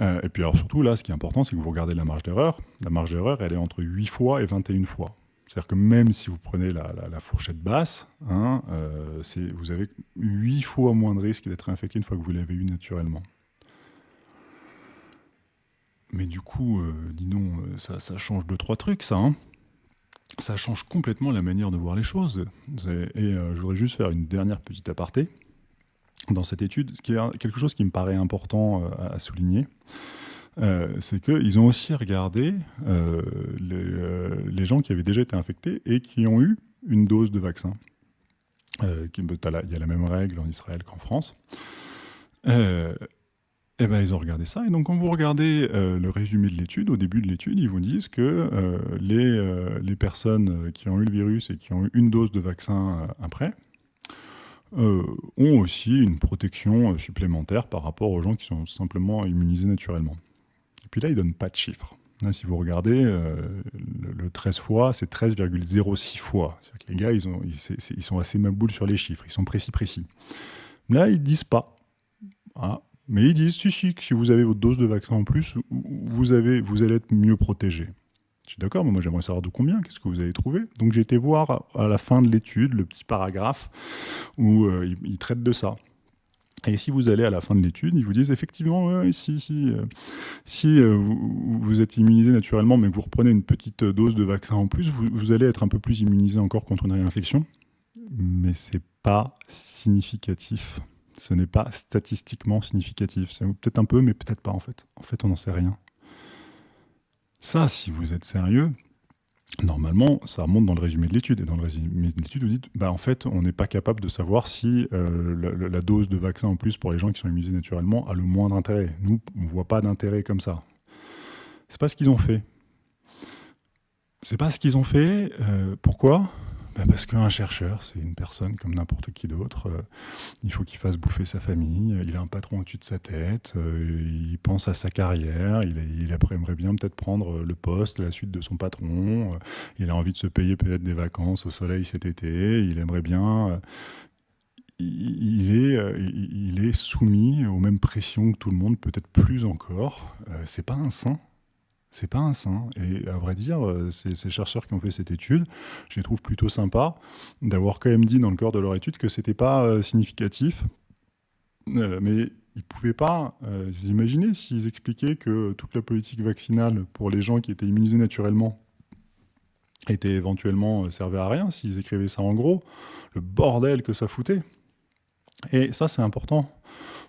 Et puis alors surtout, là, ce qui est important, c'est que vous regardez la marge d'erreur. La marge d'erreur, elle est entre 8 fois et 21 fois. C'est-à-dire que même si vous prenez la, fourchette basse, hein, euh, vous avez 8 fois moins de risques d'être infecté une fois que vous l'avez eu naturellement. Mais du coup, euh, dis donc, ça, ça change de trois trucs, ça. Hein ça change complètement la manière de voir les choses. Et euh, je voudrais juste faire une dernière petite aparté dans cette étude, ce qui est quelque chose qui me paraît important euh, à souligner. Euh, c'est qu'ils ont aussi regardé les, gens qui avaient déjà été infectés et qui ont eu une dose de vaccin. il y a la même règle en Israël qu'en France. Eh ben, ils ont regardé ça. Et donc, quand vous regardez euh, le résumé de l'étude, au début de l'étude, ils vous disent que euh, les, euh, les, personnes qui ont eu le virus et qui ont eu une dose de vaccin après ont aussi une protection supplémentaire par rapport aux gens qui sont simplement immunisés naturellement. Et puis là, ils ne donnent pas de chiffres. si vous regardez, le, 13 fois, c'est 13,06 fois. Que les gars, ils, ont, ils, sont assez maboules sur les chiffres, ils sont précis, précis. Là, ils ne disent pas. Ah, mais ils disent, si, si, si vous avez votre dose de vaccin en plus, vous, avez, vous allez être mieux protégé. Je suis d'accord, mais moi j'aimerais savoir de combien, qu'est-ce que vous avez trouvé. Donc j'ai été voir à la fin de l'étude le petit paragraphe où euh, ils, traitent de ça. Et si vous allez à la fin de l'étude, ils vous disent effectivement, si, si, euh, si euh, vous, êtes immunisé naturellement, mais que vous reprenez une petite dose de vaccin en plus, vous, vous allez être un peu plus immunisé encore contre une réinfection. Mais c'est pas significatif ce n'est pas statistiquement significatif. Peut-être un peu, mais peut-être pas en fait. En fait, on n'en sait rien. Ça, si vous êtes sérieux, normalement, ça remonte dans le résumé de l'étude. Et dans le résumé de l'étude, vous dites, bah, en fait, on n'est pas capable de savoir si euh, la, dose de vaccin en plus pour les gens qui sont immunisés naturellement a le moindre intérêt. Nous, on ne voit pas d'intérêt comme ça. C'est pas ce qu'ils ont fait. C'est pas ce qu'ils ont fait. Euh, pourquoi? Bah, parce qu'un chercheur, c'est une personne comme n'importe qui d'autre. Euh, il faut qu'il fasse bouffer sa famille. Il a un patron au-dessus de sa tête. Euh, il pense à sa carrière. Il, aimerait bien peut-être prendre le poste, la suite de son patron. Euh, il a envie de se payer peut-être des vacances au soleil cet été. Il aimerait bien. Il est, il est soumis aux mêmes pressions que tout le monde, peut-être plus encore. c'est pas un saint c'est pas un saint. Et à vrai dire, euh, ces, chercheurs qui ont fait cette étude, je les trouve plutôt sympas d'avoir quand même dit dans le corps de leur étude que c'était pas euh, significatif. Euh, mais ils pouvaient pas imaginer s'ils expliquaient que toute la politique vaccinale pour les gens qui étaient immunisés naturellement était éventuellement servait à rien, s'ils écrivaient ça en gros, le bordel que ça foutait. Et ça, c'est important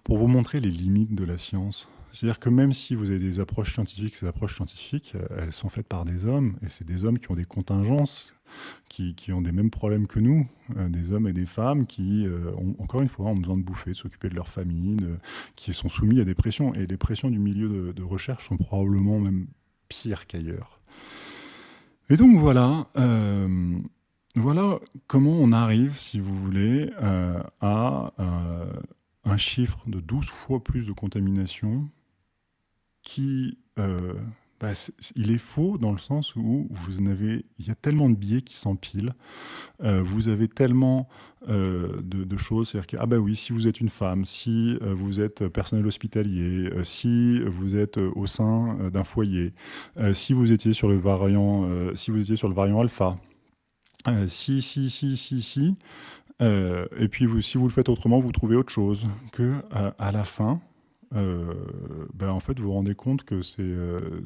pour vous montrer les limites de la science. C'est-à-dire que même si vous avez des approches scientifiques, ces approches scientifiques, euh, elles sont faites par des hommes, et c'est des hommes qui ont des contingences qui, ont des mêmes problèmes que nous, des hommes et des femmes qui, ont, encore une fois, ont besoin de bouffer, de s'occuper de leur famille, qui sont soumis à des pressions. Et les pressions du milieu de, recherche sont probablement même pires qu'ailleurs. Et donc voilà, voilà comment on arrive, si vous voulez, à un chiffre de 12 fois plus de contamination qui euh, bah, il est faux dans le sens où vous avez, il y a tellement de biais qui s'empilent, euh, vous avez tellement euh, de, choses, c'est-à-dire que ah bah oui, si vous êtes une femme, si vous êtes personnel hospitalier, si vous êtes au sein d'un foyer, si vous étiez sur le variant, si vous étiez sur le variant alpha, si si si si si, et puis si vous le faites autrement, vous trouvez autre chose que à la fin euh, ben en fait, vous vous rendez compte que c'est euh,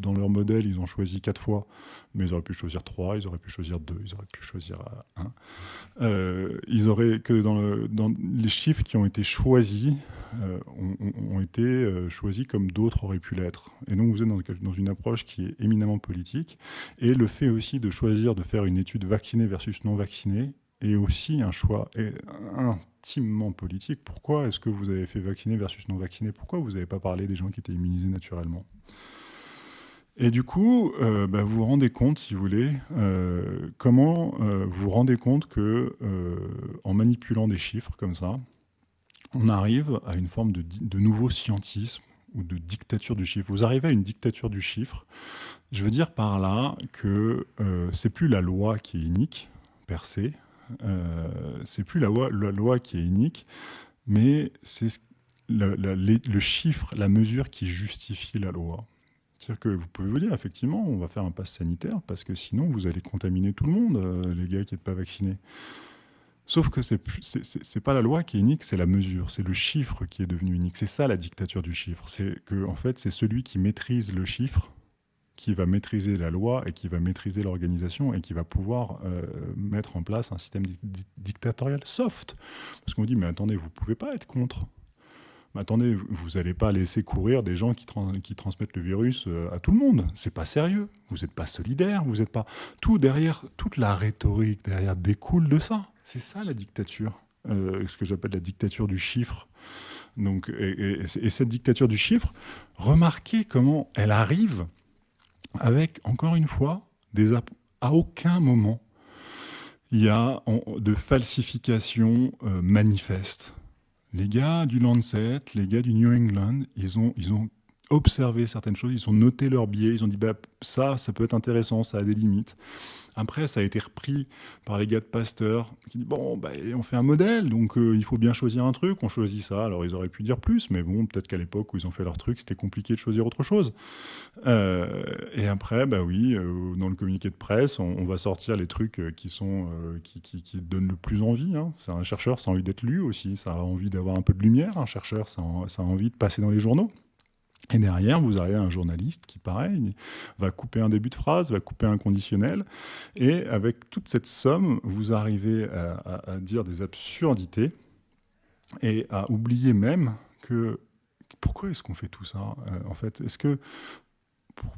dans leur modèle, ils ont choisi quatre fois, mais ils auraient pu choisir trois, ils auraient pu choisir deux, ils auraient pu choisir euh, un. ils auraient que dans, le, dans, les chiffres qui ont été choisis ont, été choisis comme d'autres auraient pu l'être. Et donc vous êtes dans, une approche qui est éminemment politique. Et le fait aussi de choisir de faire une étude vaccinée versus non vaccinée est aussi un choix intimement politique. Pourquoi est-ce que vous avez fait vacciner versus non vacciner? Pourquoi vous n'avez pas parlé des gens qui étaient immunisés naturellement? Et du coup, euh, bah, vous vous rendez compte, si vous voulez, euh, comment euh, vous vous rendez compte que en manipulant des chiffres comme ça, on arrive à une forme de, nouveau scientisme ou de dictature du chiffre? Vous arrivez à une dictature du chiffre. Je veux dire par là que c'est plus la loi qui est unique, per se, euh, c'est plus la loi, la loi, qui est unique, mais c'est le, chiffre, la mesure qui justifie la loi. C'est-à-dire que vous pouvez vous dire, effectivement, on va faire un pass sanitaire parce que sinon vous allez contaminer tout le monde, euh, les gars qui n'êtes pas vaccinés. Sauf que c'est n'est pas la loi qui est unique, c'est la mesure, c'est le chiffre qui est devenu unique. C'est ça la dictature du chiffre. C'est que en fait, c'est celui qui maîtrise le chiffre qui va maîtriser la loi et qui va maîtriser l'organisation et qui va pouvoir euh, mettre en place un système dictatorial soft. Parce qu'on dit, mais attendez, vous ne pouvez pas être contre. Mais attendez, vous n'allez pas laisser courir des gens qui, transmettent le virus euh, à tout le monde. C'est pas sérieux. Vous n'êtes pas solidaire. Vous n'êtes pas tout derrière. Toute la rhétorique derrière découle de ça. C'est ça la dictature. Euh, ce que j'appelle la dictature du chiffre. Donc, et cette dictature du chiffre, remarquez comment elle arrive avec, encore une fois, à aucun moment, il y a de falsification euh, manifeste. Les gars du Lancet, les gars du New England, ils ont observé certaines choses, ils ont noté leurs biais, ils ont dit bah, ça, ça peut être intéressant, ça a des limites. Après, ça a été repris par les gars de Pasteur qui dit bon, bah, on fait un modèle, donc euh, il faut bien choisir un truc, on choisit ça. Alors ils auraient pu dire plus, mais bon, peut-être qu'à l'époque où ils ont fait leur truc, c'était compliqué de choisir autre chose. Euh, et après, bah oui, euh, dans le communiqué de presse, on, va sortir les trucs qui sont qui, qui, donnent le plus envie. Hein. C'est un chercheur, ça a envie d'être lu aussi, ça a envie d'avoir un peu de lumière. Un chercheur, ça a envie de passer dans les journaux. Et derrière, vous avez un journaliste qui, pareil, va couper un début de phrase, va couper un conditionnel. Et avec toute cette somme, vous arrivez à, dire des absurdités et à oublier même que pourquoi est-ce qu'on fait tout ça euh, En fait, est-ce que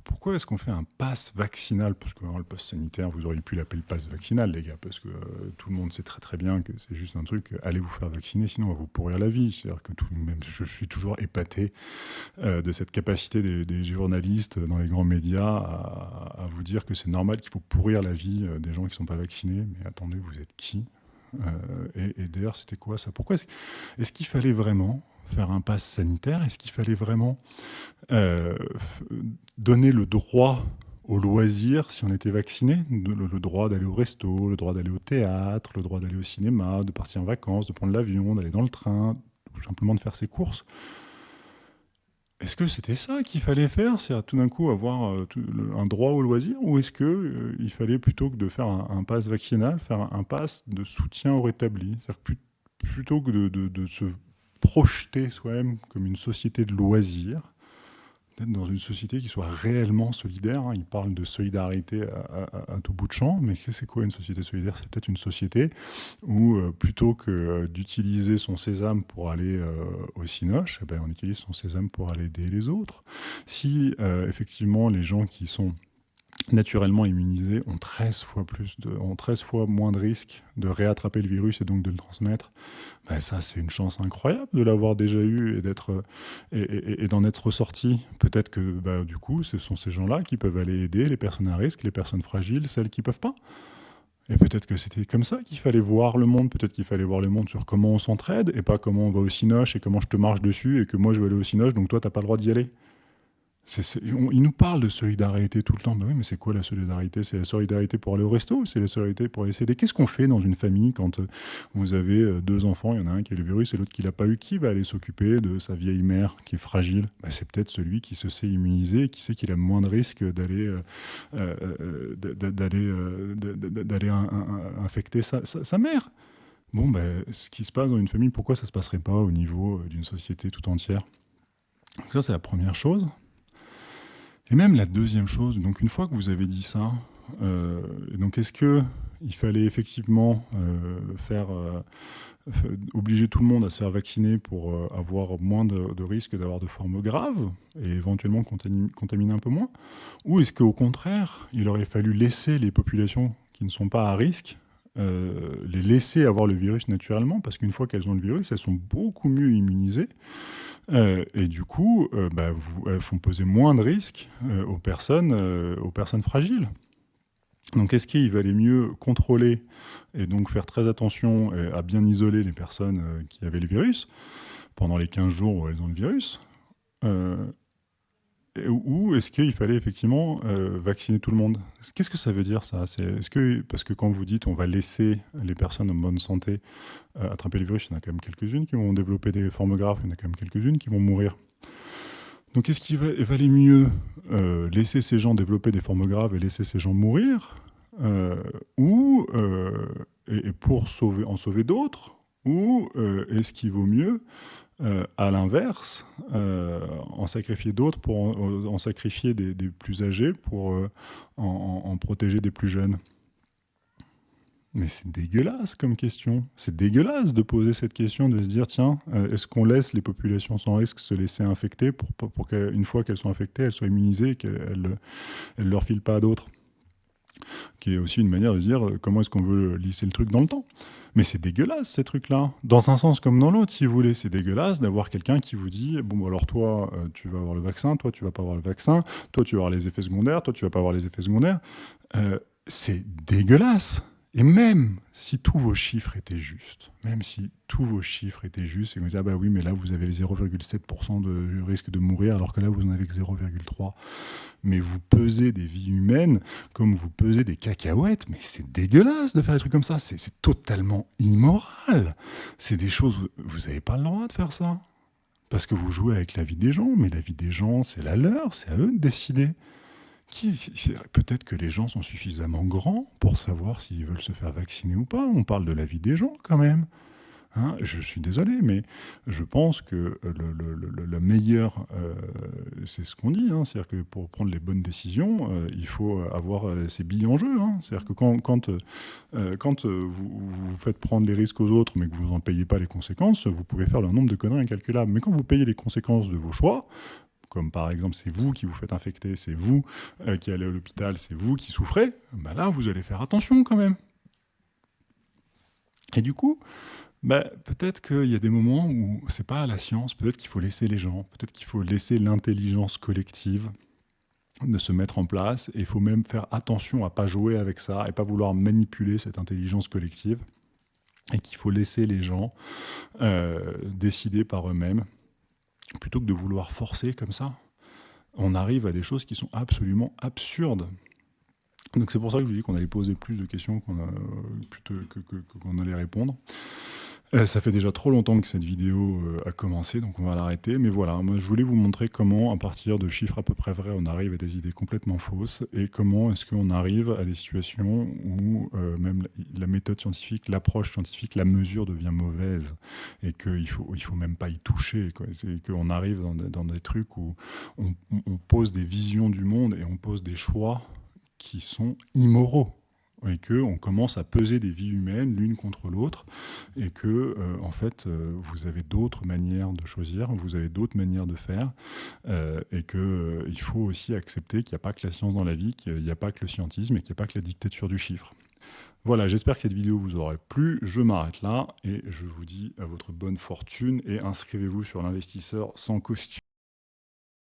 pourquoi est-ce qu'on fait un pass vaccinal? Parce que le pass sanitaire, vous auriez pu l'appeler le pass vaccinal, les gars, parce que euh, tout le monde sait très très bien que c'est juste un truc, allez vous faire vacciner, sinon on va vous pourrir la vie. C'est-à-dire que tout, je suis toujours épaté euh, de cette capacité des, journalistes dans les grands médias à, vous dire que c'est normal qu'il faut pourrir la vie euh, des gens qui ne sont pas vaccinés. Mais attendez, vous êtes qui? Et, et d'ailleurs, c'était quoi ça? Pourquoi est-ce qu'il fallait vraiment faire un pass sanitaire Est-ce qu'il fallait vraiment euh, donner le droit au loisir si on était vacciné? Le, droit d'aller au resto, le droit d'aller au théâtre, le droit d'aller au cinéma, de partir en vacances, de prendre l'avion, d'aller dans le train, ou simplement de faire ses courses? Est-ce que c'était ça qu'il fallait faire C'est tout d'un coup avoir euh, un droit au loisir Ou est-ce qu'il euh, fallait plutôt que de faire un, pass vaccinal, faire un, pass de soutien au rétabli? Plutôt que de, de se projeter soi-même comme une société de loisirs, dans une société qui soit réellement solidaire. Hein. Il parle de solidarité à, tout bout de champ, mais c'est quoi une société solidaire? C'est peut-être une société où, euh, plutôt que euh, d'utiliser son sésame pour aller euh, au cinoche, eh ben, on utilise son sésame pour aller aider les autres. Si, effectivement, les gens qui sont naturellement immunisés ont 13 fois, plus de, ont 13 fois moins de risques de réattraper le virus et donc de le transmettre, ben ça c'est une chance incroyable de l'avoir déjà eu et et, d'en être ressorti. Peut-être que bah, du coup ce sont ces gens-là qui peuvent aller aider les personnes à risque, les personnes fragiles, celles qui peuvent pas. Et peut-être que c'était comme ça qu'il fallait voir le monde, peut-être qu'il fallait voir le monde sur comment on s'entraide et pas comment on va au cinoche et comment je te marche dessus et que moi je vais aller au cinoche donc toi t'as pas le droit d'y aller il nous parle de solidarité tout le temps. Ben oui, mais c'est quoi la solidarité? C'est la solidarité pour aller au resto C'est la solidarité pour aller s'aider Qu'est-ce qu'on fait dans une famille quand euh, vous avez euh, deux enfants, il y en a un qui a le virus et l'autre qui l'a pas eu? Qui va aller s'occuper de sa vieille mère qui est fragile? Ben, C'est peut-être celui qui se sait immuniser et qui sait qu'il a moins de risques d'aller d'aller infecter sa, mère. Bon, ben, ce qui se passe dans une famille, pourquoi ça ne se passerait pas au niveau euh, d'une société tout entière? Donc ça, c'est la première chose. Et même la deuxième chose, donc une fois que vous avez dit ça, euh, est-ce que il fallait effectivement euh, faire euh, obliger tout le monde à se faire vacciner pour avoir moins de, risques d'avoir de formes graves et éventuellement contaminer, un peu moins? Ou est-ce qu'au contraire, il aurait fallu laisser les populations qui ne sont pas à risque les laisser avoir le virus naturellement, parce qu'une fois qu'elles ont le virus, elles sont beaucoup mieux immunisées, euh, et du coup, euh, bah, elles font peser moins de risques euh, aux, personnes, aux personnes fragiles. Donc est-ce qu'il valait mieux contrôler et donc faire très attention à bien isoler les personnes qui avaient le virus pendant les 15 jours où elles ont le virus ou est-ce qu'il fallait effectivement euh, vacciner tout le monde? Qu'est-ce que ça veut dire ça? Est, que parce que quand vous dites on va laisser les personnes en bonne santé euh, attraper le virus, il y en a quand même quelques-unes qui vont développer des formes graves, il y en a quand même quelques-unes qui vont mourir. Donc est-ce qu'il valait mieux euh, laisser ces gens développer des formes graves et laisser ces gens mourir ou et, pour en sauver d'autres? Ou est-ce qu'il vaut mieux euh, à l'inverse, euh, en sacrifier d'autres pour en, sacrifier des, plus âgés pour euh, en, protéger des plus jeunes. Mais c'est dégueulasse comme question. C'est dégueulasse de poser cette question, de se dire tiens, est-ce qu'on laisse les populations sans risque se laisser infecter pour, pour, qu'une fois qu'elles sont infectées, elles soient immunisées et qu'elles ne leur filent pas à d'autres? Qui est aussi une manière de dire comment est-ce qu'on veut lisser le truc dans le temps. Mais c'est dégueulasse, ces trucs-là. Dans un sens comme dans l'autre, si vous voulez. C'est dégueulasse d'avoir quelqu'un qui vous dit Bon, bah, alors toi, euh, tu vas avoir le vaccin, toi, tu vas pas avoir le vaccin, toi, tu vas avoir les effets secondaires, toi, tu vas pas avoir les effets secondaires. Euh, c'est dégueulasse. Et même si tous vos chiffres étaient justes, même si tous vos chiffres étaient justes, et vous dites, ah bah oui, mais là, vous avez 0,7% de risque de mourir, alors que là, vous en avez que 0,3%. Mais vous pesez des vies humaines comme vous pesez des cacahuètes, mais c'est dégueulasse de faire des trucs comme ça, c'est totalement immoral. C'est des choses, vous n'avez pas le droit de faire ça. Parce que vous jouez avec la vie des gens, mais la vie des gens, c'est la leur, c'est à eux de décider. Peut-être que les gens sont suffisamment grands pour savoir s'ils veulent se faire vacciner ou pas. On parle de la vie des gens quand même. Hein? je suis désolé, mais je pense que le, le, meilleur, euh, c'est ce qu'on dit, hein. c'est-à-dire que pour prendre les bonnes décisions, euh, il faut avoir euh, ses billes en jeu. Hein. C'est-à-dire que quand, quand, quand vous, vous, faites prendre les risques aux autres, mais que vous n'en payez pas les conséquences, vous pouvez faire le nombre de conneries incalculables. Mais quand vous payez les conséquences de vos choix, comme par exemple c'est vous qui vous faites infecter, c'est vous euh, qui allez à l'hôpital, c'est vous qui souffrez, bah là vous allez faire attention quand même. Et du coup, bah, peut-être qu'il y a des moments où c'est pas la science, peut-être qu'il faut laisser les gens, peut-être qu'il faut laisser l'intelligence collective de se mettre en place, et il faut même faire attention à pas jouer avec ça et pas vouloir manipuler cette intelligence collective, et qu'il faut laisser les gens euh, décider par eux-mêmes plutôt que de vouloir forcer comme ça, on arrive à des choses qui sont absolument absurdes. Donc c'est pour ça que je vous dis qu'on allait poser plus de questions qu'on qu'on allait répondre. Euh, ça fait déjà trop longtemps que cette vidéo euh, a commencé, donc on va l'arrêter. Mais voilà, moi je voulais vous montrer comment, à partir de chiffres à peu près vrais, on arrive à des idées complètement fausses, et comment est-ce qu'on arrive à des situations où euh, même la, méthode scientifique, l'approche scientifique, la mesure devient mauvaise, et qu'il ne faut, il faut même pas y toucher, et qu'on arrive dans, des trucs où on pose des visions du monde et on pose des choix qui sont immoraux et qu'on commence à peser des vies humaines l'une contre l'autre et que, euh, en fait, euh, vous avez d'autres manières de choisir, vous avez d'autres manières de faire euh, et qu'il faut aussi accepter qu'il n'y a pas que la science dans la vie, qu'il n'y a pas que le scientisme et qu'il n'y a pas que la dictature du chiffre. Voilà, j'espère que cette vidéo vous aura plu. Je m'arrête là et je vous dis à votre bonne fortune et inscrivez-vous sur l'investisseur sans costume.